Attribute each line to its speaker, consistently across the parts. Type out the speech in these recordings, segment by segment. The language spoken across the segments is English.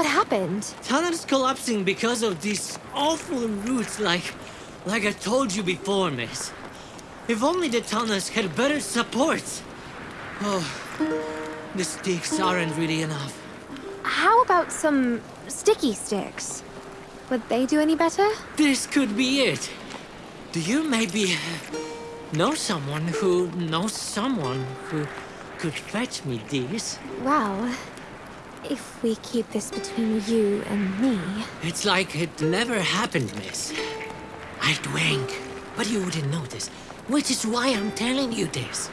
Speaker 1: What happened?
Speaker 2: Tunnel's collapsing because of these awful roots, like... like I told you before, miss. If only the tunnels had better supports. Oh, the sticks aren't really enough.
Speaker 1: How about some sticky sticks? Would they do any better?
Speaker 2: This could be it. Do you maybe know someone who knows someone who could fetch me these?
Speaker 1: Well, if we keep this between you and me...
Speaker 2: It's like it never happened, miss. I'd wink, but you wouldn't notice, which is why I'm telling you this.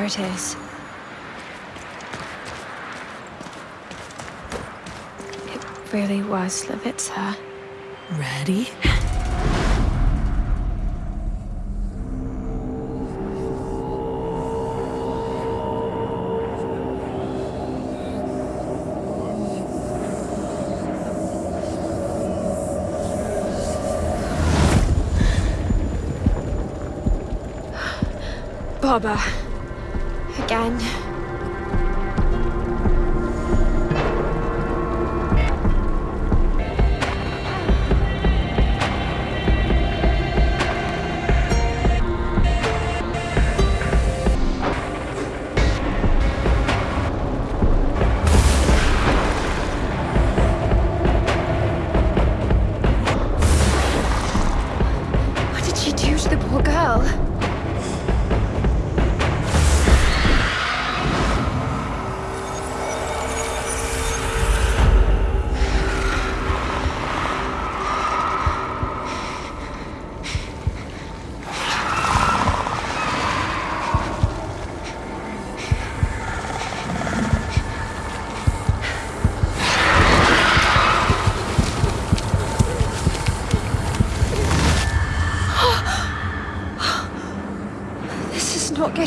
Speaker 1: There it is. It really was Levitsa.
Speaker 3: Ready?
Speaker 1: Baba. Again.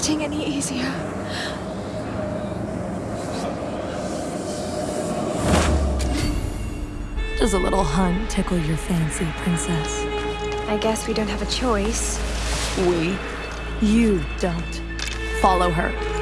Speaker 1: Getting any easier.
Speaker 3: Does a little hunt tickle your fancy, princess?
Speaker 1: I guess we don't have a choice.
Speaker 3: We? You don't. Follow her.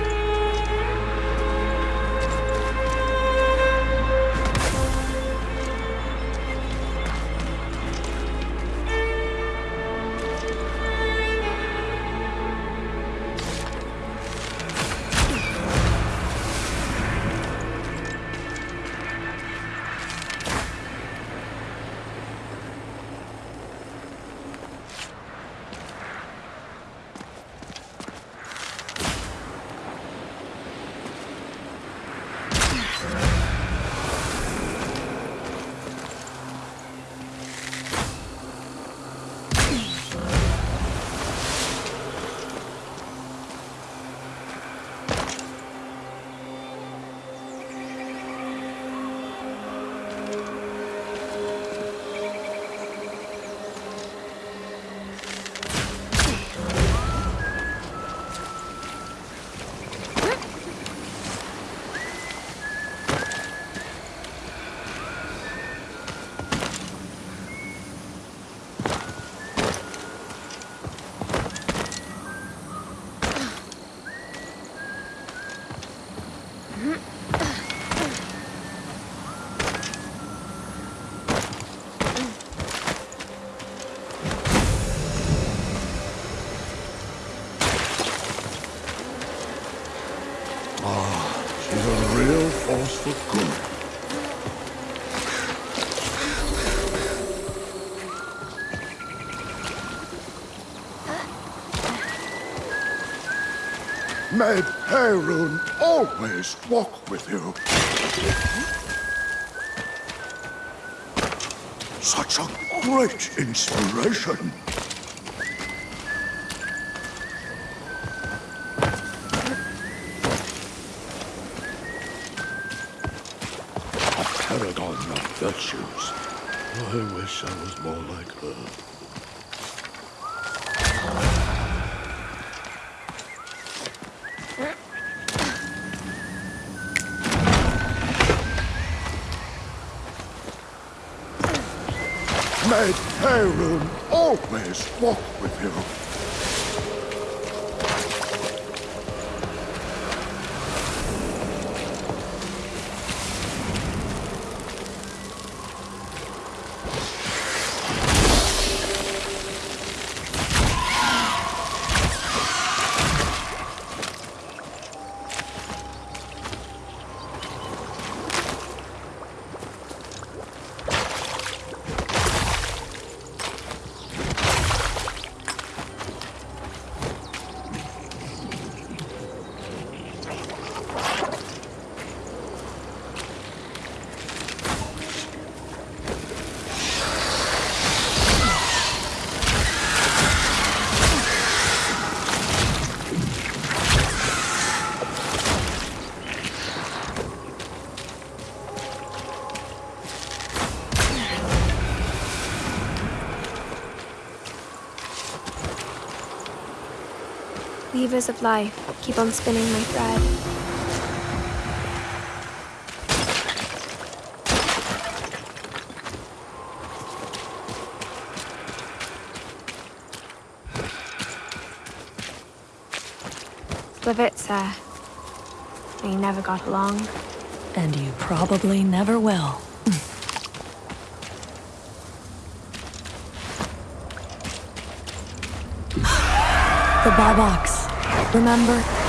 Speaker 4: May Perun always walk with you. Such a great inspiration. A paragon of virtues. I wish I was more like her. May Perun always walk with you.
Speaker 1: Levers of life keep on spinning my thread. Slavitsa. We never got along.
Speaker 3: And you probably never will. the Bobox. Remember?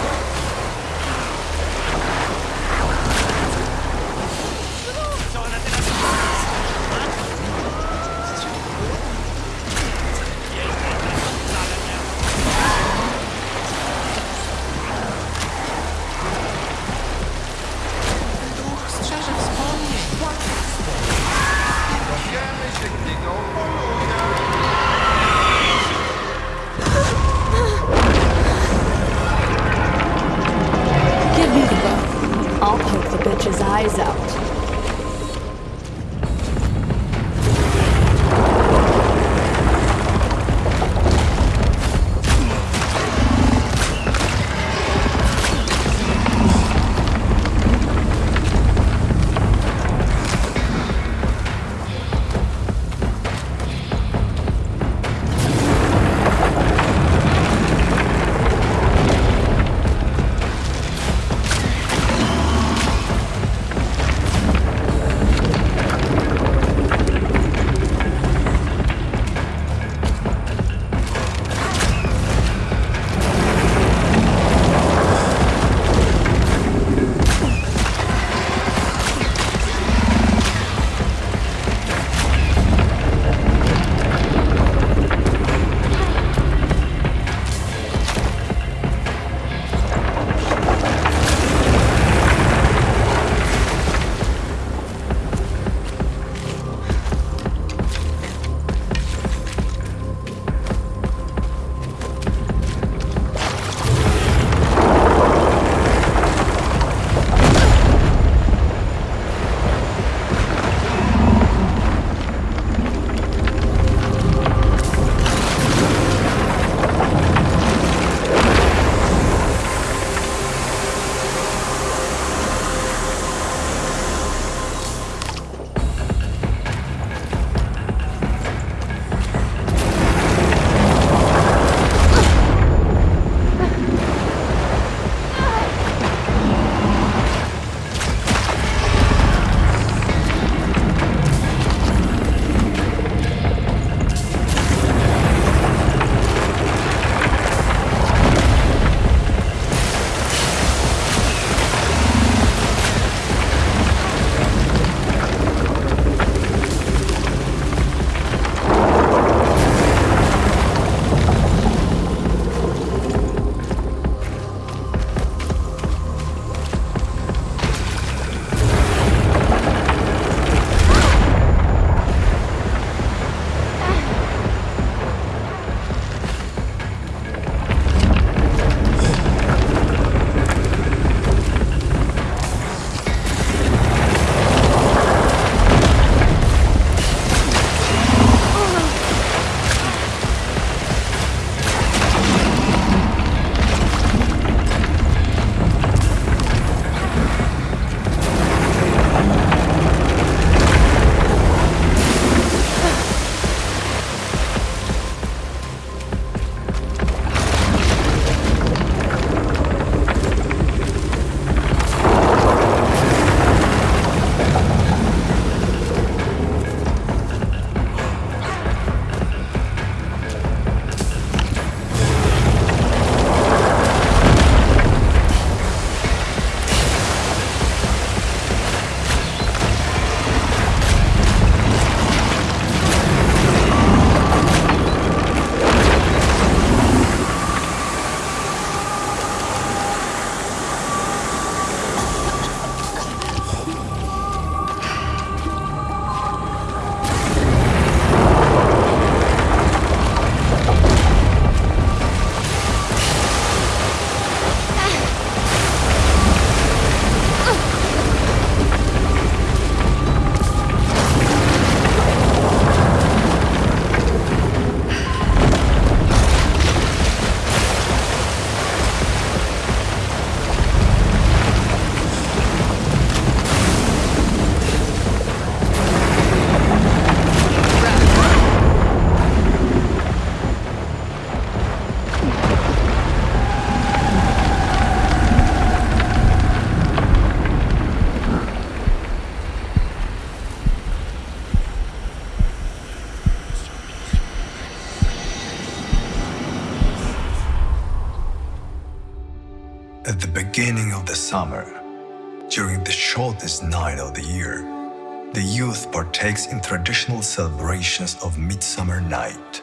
Speaker 3: The
Speaker 5: youth partakes in traditional celebrations of Midsummer Night.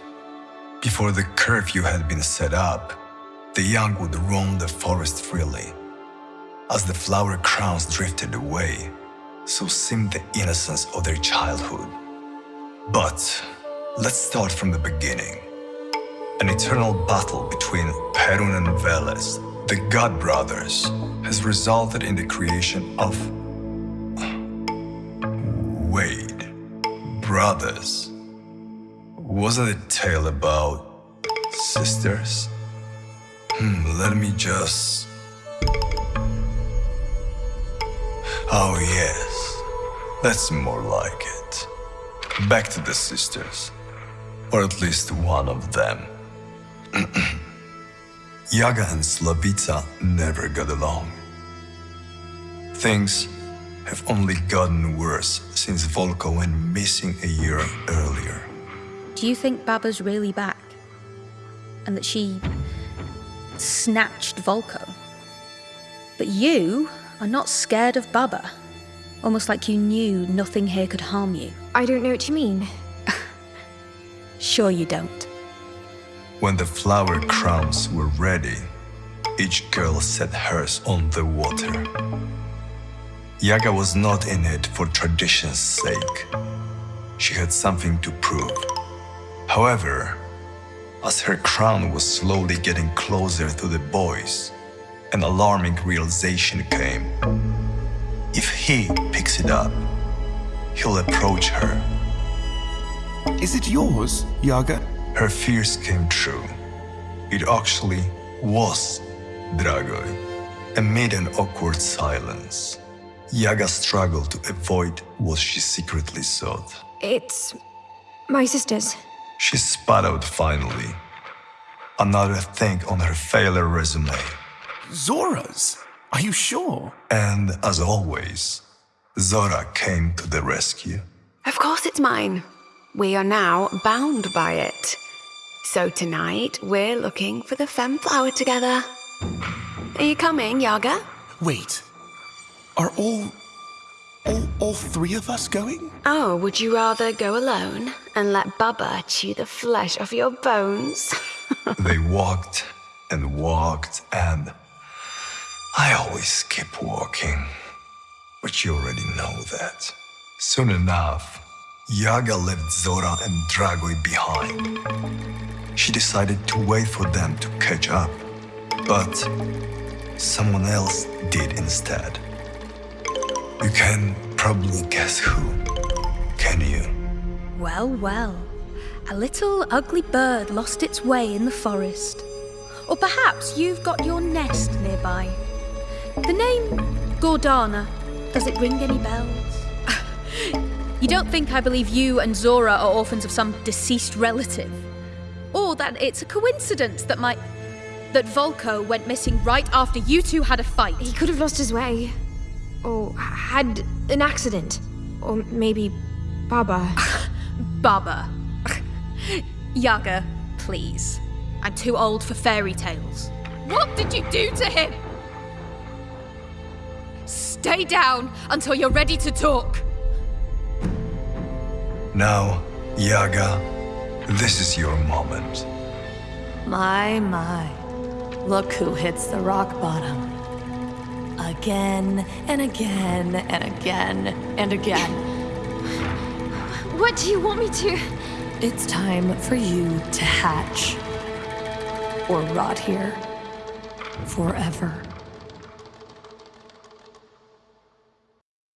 Speaker 5: Before the curfew had been set up, the young would roam the forest freely. As the flower crowns drifted away, so seemed the innocence of their childhood. But let's start from the beginning. An eternal battle between Perun and Veles, the god brothers, has resulted in the creation of. Brothers. Wasn't a tale about sisters? Hmm, let me just. Oh, yes, that's more like it. Back to the sisters, or at least one of them. Yaga and Slavica never got along. Things have only gotten worse since Volko went missing a year earlier.
Speaker 6: Do you think Baba's really back? And that she snatched Volko? But you are not scared of Baba. Almost like you knew nothing here could harm you.
Speaker 1: I don't know what you mean.
Speaker 6: Sure you don't.
Speaker 5: When the flower crowns were ready, each girl set hers on the water. Yaga was not in it for tradition's sake. She had something to prove. However, as her crown was slowly getting closer to the boys, an alarming realization came. If he picks it up, he'll approach her.
Speaker 7: Is it yours, Yaga?
Speaker 5: Her fears came true. It actually was Dragoi. Amid an awkward silence, Yaga struggled to avoid what she secretly sought.
Speaker 1: It's my sister's.
Speaker 5: She spat out finally. Another thing on her failure resume.
Speaker 7: Zora's? Are you sure?
Speaker 5: And as always, Zora came to the rescue.
Speaker 8: Of course it's mine. We are now bound by it. So tonight, we're looking for the fern flower together. Are you coming, Yaga?
Speaker 7: Wait. Are all. all, all three of us going?
Speaker 8: Oh, would you rather go alone and let Baba chew the flesh off your bones?
Speaker 5: they walked and walked and. I always keep walking. But you already know that. Soon enough, Yaga left Zora and Dragoi behind. She decided to wait for them to catch up. But someone else did instead. You can probably guess who, can you?
Speaker 6: Well, well. A little ugly bird lost its way in the forest. Or perhaps you've got your nest nearby. The name Gordana, does it ring any bells? you don't think I believe you and Zora are orphans of some deceased relative? Or that it's a coincidence that my. that Volko went missing right after you two had a fight?
Speaker 1: He could have lost his way. Or had an accident. Or maybe Baba.
Speaker 6: Baba. Yaga, please. I'm too old for fairy tales. What did you do to him? Stay down until you're ready to talk.
Speaker 5: Now, Yaga, this is your moment.
Speaker 3: My, my. Look who hits the rock bottom. Again and again and again and again.
Speaker 1: What do you want me to?
Speaker 3: It's time for you to hatch. Or rot here. Forever.